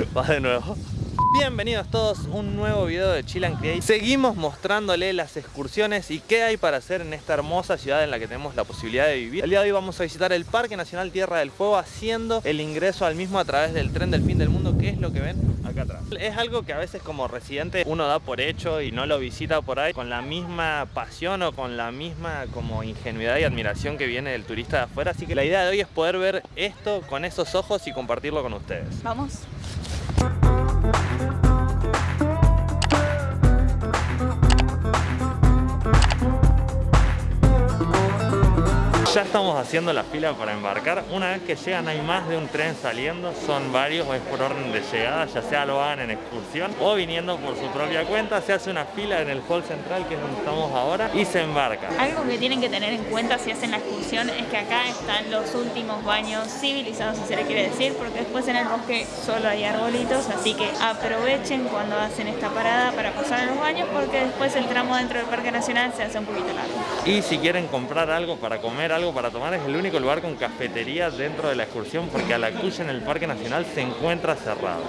Va de nuevo. Bienvenidos todos a un nuevo video de Chill and Create. Seguimos mostrándole las excursiones y qué hay para hacer en esta hermosa ciudad en la que tenemos la posibilidad de vivir. El día de hoy vamos a visitar el Parque Nacional Tierra del Fuego haciendo el ingreso al mismo a través del tren del fin del mundo que es lo que ven acá atrás. Es algo que a veces como residente uno da por hecho y no lo visita por ahí con la misma pasión o con la misma como ingenuidad y admiración que viene del turista de afuera. Así que la idea de hoy es poder ver esto con esos ojos y compartirlo con ustedes. Vamos Thank you. Ya estamos haciendo la fila para embarcar. Una vez que llegan hay más de un tren saliendo, son varios, es por orden de llegada, ya sea lo hagan en excursión o viniendo por su propia cuenta. Se hace una fila en el hall central que es donde estamos ahora y se embarca. Algo que tienen que tener en cuenta si hacen la excursión es que acá están los últimos baños civilizados, si se le quiere decir, porque después en el bosque solo hay arbolitos, así que aprovechen cuando hacen esta parada para pasar a los baños porque después el tramo dentro del Parque Nacional se hace un poquito largo. Y si quieren comprar algo para comer, algo para tomar, es el único lugar con cafetería dentro de la excursión porque a la cuya en el Parque Nacional se encuentra cerrado.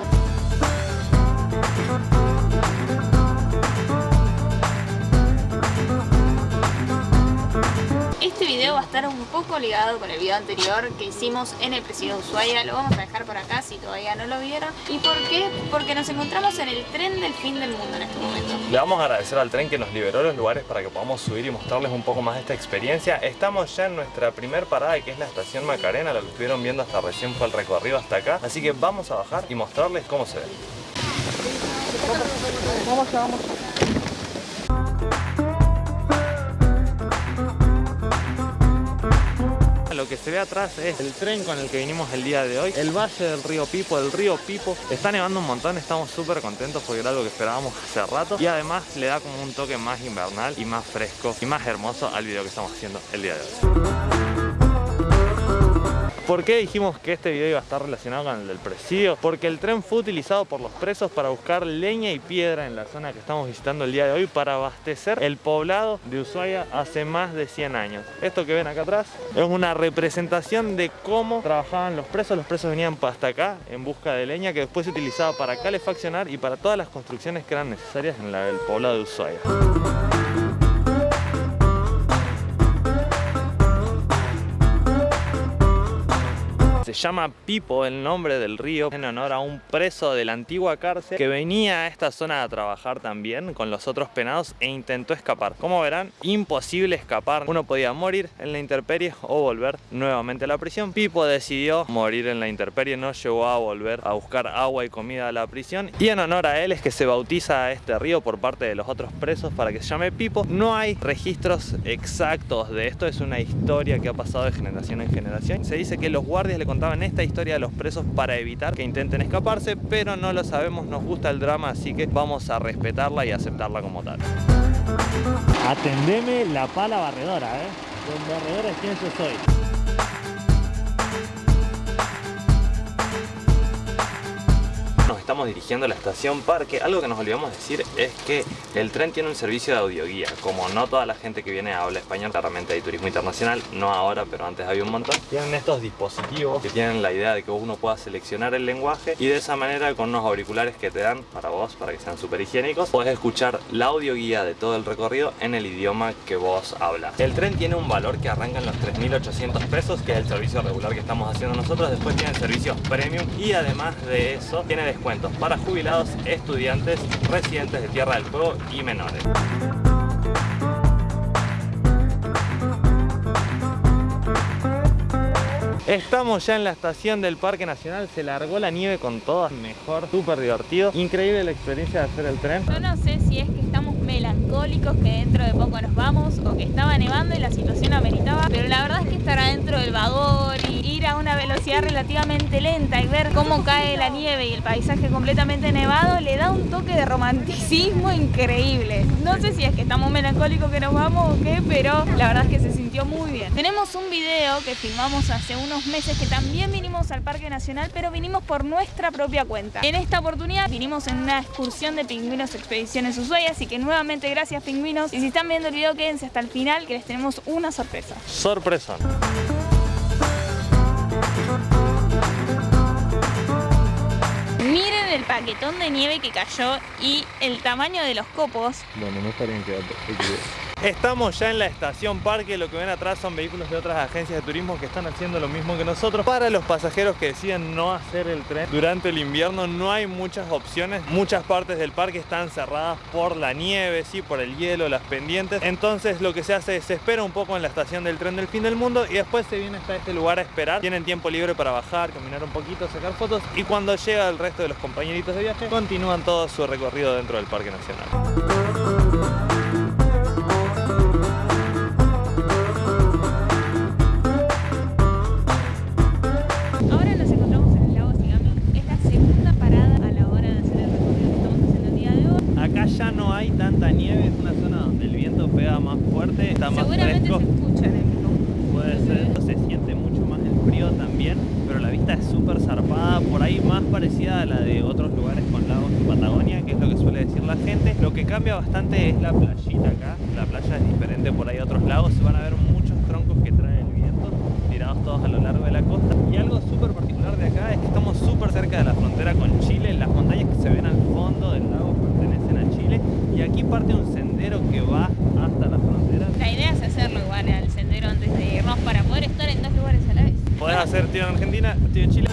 Este video va a estar un poco ligado con el video anterior que hicimos en el Presidio de Ushuaia. Lo vamos a dejar por acá si todavía no lo vieron. ¿Y por qué? Porque nos encontramos en el tren del fin del mundo en este momento. Le vamos a agradecer al tren que nos liberó los lugares para que podamos subir y mostrarles un poco más de esta experiencia. Estamos ya en nuestra primer parada que es la estación Macarena. Lo que estuvieron viendo hasta recién fue el recorrido hasta acá. Así que vamos a bajar y mostrarles cómo se ve. Vamos, vamos. Que se ve atrás es el tren con el que vinimos el día de hoy. El valle del río Pipo, el río Pipo. Está nevando un montón, estamos súper contentos porque era algo que esperábamos hace rato. Y además le da como un toque más invernal y más fresco y más hermoso al video que estamos haciendo el día de hoy ¿Por qué dijimos que este video iba a estar relacionado con el del presidio? Porque el tren fue utilizado por los presos para buscar leña y piedra en la zona que estamos visitando el día de hoy para abastecer el poblado de Ushuaia hace más de 100 años. Esto que ven acá atrás es una representación de cómo trabajaban los presos. Los presos venían hasta acá en busca de leña que después se utilizaba para calefaccionar y para todas las construcciones que eran necesarias en el poblado de Ushuaia. Se llama Pipo el nombre del río en honor a un preso de la antigua cárcel que venía a esta zona a trabajar también con los otros penados e intentó escapar. Como verán, imposible escapar. Uno podía morir en la intemperie o volver nuevamente a la prisión. Pipo decidió morir en la intemperie, no llegó a volver a buscar agua y comida a la prisión. Y en honor a él es que se bautiza a este río por parte de los otros presos para que se llame Pipo. No hay registros exactos de esto, es una historia que ha pasado de generación en generación. Se dice que los guardias le contaban esta historia de los presos para evitar que intenten escaparse, pero no lo sabemos, nos gusta el drama, así que vamos a respetarla y aceptarla como tal. Atendeme la pala barredora, ¿eh? Con barredora es quien yo soy. Estamos dirigiendo a la estación Parque. Algo que nos olvidamos decir es que el tren tiene un servicio de audioguía. Como no toda la gente que viene habla español, claramente hay turismo internacional, no ahora, pero antes había un montón. Tienen estos dispositivos que tienen la idea de que uno pueda seleccionar el lenguaje y de esa manera con unos auriculares que te dan para vos, para que sean súper higiénicos, puedes escuchar la audioguía de todo el recorrido en el idioma que vos hablas. El tren tiene un valor que arranca en los 3.800 pesos, que es el servicio regular que estamos haciendo nosotros. Después tiene servicios premium y además de eso tiene descuento para jubilados, estudiantes, residentes de Tierra del Fuego y menores. Estamos ya en la estación del Parque Nacional, se largó la nieve con todo, mejor, súper divertido. Increíble la experiencia de hacer el tren. Yo no sé si es que estamos melancólicos, que dentro de poco nos vamos, o que estaba nevando y la situación ameritaba, pero la verdad es que estar adentro del vagón y ir a una velocidad relativamente lenta y ver cómo cae la nieve y el paisaje completamente nevado le da un toque de romanticismo increíble. No sé si es que estamos melancólicos que nos vamos o qué, pero la verdad es que se sintió muy bien. Tenemos un video que filmamos hace unos meses que también vinimos al Parque Nacional, pero vinimos por nuestra propia cuenta. En esta oportunidad vinimos en una excursión de Pingüinos Expediciones Ushuaia, así que nuevamente gracias Pingüinos. Y si están viendo el video, quédense hasta el final que les tenemos una sorpresa. Sorpresa. Miren el paquetón de nieve que cayó y el tamaño de los copos. Bueno, no estarían quedando. Estamos ya en la estación parque, lo que ven atrás son vehículos de otras agencias de turismo que están haciendo lo mismo que nosotros. Para los pasajeros que deciden no hacer el tren durante el invierno no hay muchas opciones. Muchas partes del parque están cerradas por la nieve, sí, por el hielo, las pendientes. Entonces lo que se hace es se espera un poco en la estación del tren del fin del mundo y después se viene hasta este lugar a esperar. Tienen tiempo libre para bajar, caminar un poquito, sacar fotos y cuando llega el resto de los compañeritos de viaje continúan todo su recorrido dentro del Parque Nacional. Seguramente se escucha en el Puede ser, se siente mucho más el frío también, pero la vista es súper zarpada, por ahí más parecida a la de otros lugares con lagos en Patagonia, que es lo que suele decir la gente. Lo que cambia bastante es la playita acá, la playa es diferente por ahí a otros lagos, se van a ver muchos troncos que trae el viento, tirados todos a lo largo de la costa. Y algo súper particular de acá es que estamos súper cerca de la frontera con Chile, las montañas que se ven al fondo del lago pertenecen a Chile, y aquí parte un sendero que va hasta la frontera. La idea es hacerlo igual al sendero antes de irnos para poder estar en dos lugares a la vez. Podés hacer tío en Argentina, tío en Chile.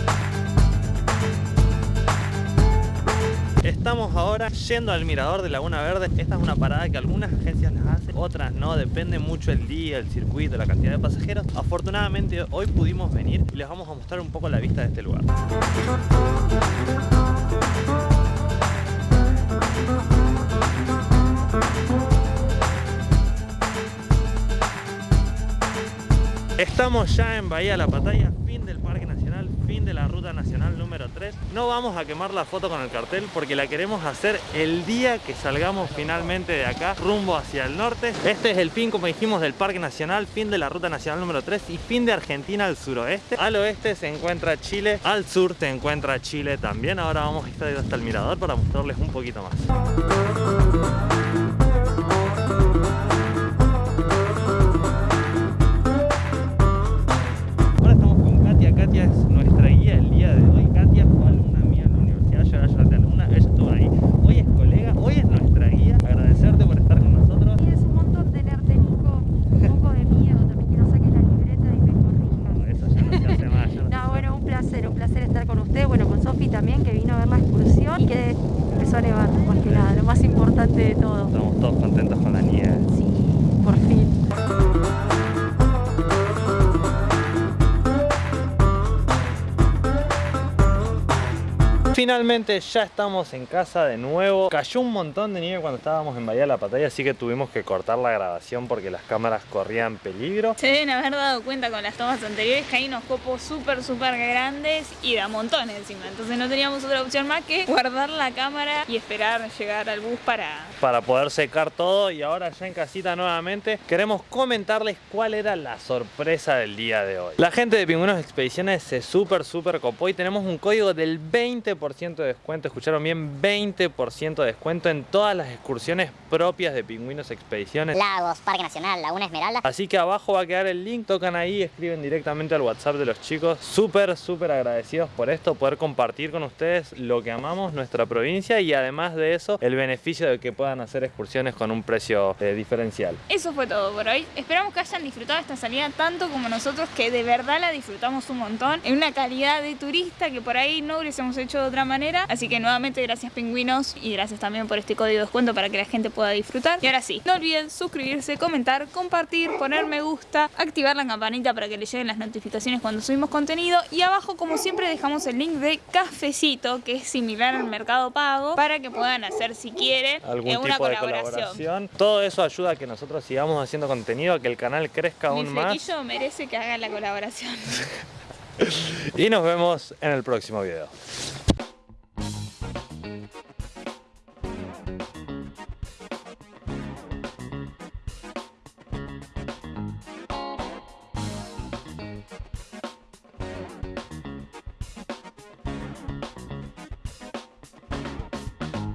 Estamos ahora yendo al mirador de Laguna Verde. Esta es una parada que algunas agencias las hacen, otras no. Depende mucho el día, el circuito, la cantidad de pasajeros. Afortunadamente hoy pudimos venir y les vamos a mostrar un poco la vista de este lugar. Estamos ya en Bahía La Pataya, fin del Parque Nacional, fin de la Ruta Nacional número 3. No vamos a quemar la foto con el cartel porque la queremos hacer el día que salgamos finalmente de acá, rumbo hacia el norte. Este es el fin, como dijimos, del Parque Nacional, fin de la Ruta Nacional número 3 y fin de Argentina al suroeste. Al oeste se encuentra Chile, al sur se encuentra Chile también. Ahora vamos a estar hasta el mirador para mostrarles un poquito más. Estamos Finalmente ya estamos en casa de nuevo. Cayó un montón de nieve cuando estábamos en Bahía de la Pataya, así que tuvimos que cortar la grabación porque las cámaras corrían peligro. Se deben haber dado cuenta con las tomas anteriores que hay unos copos súper, súper grandes y da montones encima. Entonces no teníamos otra opción más que guardar la cámara y esperar llegar al bus para... Para poder secar todo y ahora ya en casita nuevamente queremos comentarles cuál era la sorpresa del día de hoy. La gente de Pingüinos Expediciones se súper, súper copó y tenemos un código del 20% de descuento, escucharon bien, 20% de descuento en todas las excursiones propias de Pingüinos Expediciones. Lagos, Parque Nacional, Laguna Esmeralda. Así que abajo va a quedar el link, tocan ahí, escriben directamente al WhatsApp de los chicos. Súper, súper agradecidos por esto, poder compartir con ustedes lo que amamos, nuestra provincia y además de eso, el beneficio de que puedan hacer excursiones con un precio eh, diferencial. Eso fue todo por hoy. Esperamos que hayan disfrutado esta salida tanto como nosotros, que de verdad la disfrutamos un montón, en una calidad de turista que por ahí no hubiésemos hecho de otra manera. Así que nuevamente gracias pingüinos y gracias también por este código de descuento para que la gente pueda disfrutar. Y ahora sí, no olviden suscribirse, comentar, compartir, poner me gusta, activar la campanita para que les lleguen las notificaciones cuando subimos contenido. Y abajo como siempre dejamos el link de Cafecito que es similar al Mercado Pago para que puedan hacer si quieren algún una tipo colaboración. de colaboración. Todo eso ayuda a que nosotros sigamos haciendo contenido, a que el canal crezca aún más. Mi merece que hagan la colaboración. y nos vemos en el próximo video.